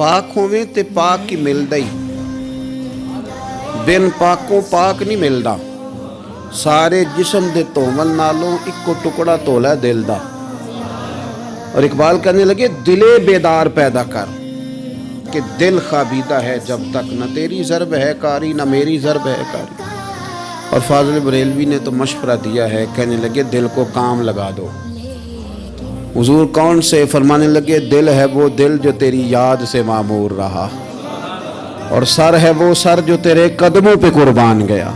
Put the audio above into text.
پاک ہوئے تے پاک ہی ملدا ہی۔ پاک کو پاک نہیں ملدا سارے جسم دے تومل نالوں ایک کو ٹکڑا تولا دل دا اور اقبال کرنے لگے، دلے بیدار پیدا کر کہ دل خابیدہ ہے جب تک نہ تیری ضرب ہے کاری، نہ میری ضرب ہے کاری۔ اور فاضل بریلوی نے تو مشورہ دیا ہے، کہنے لگے، دل کو کام لگا دو۔ حضور کون سے فرمانے لگے، دل ہے وہ دل جو تیری یاد سے معمور رہا اور سر ہے وہ سر جو تیرے قدموں پہ قربان گیا۔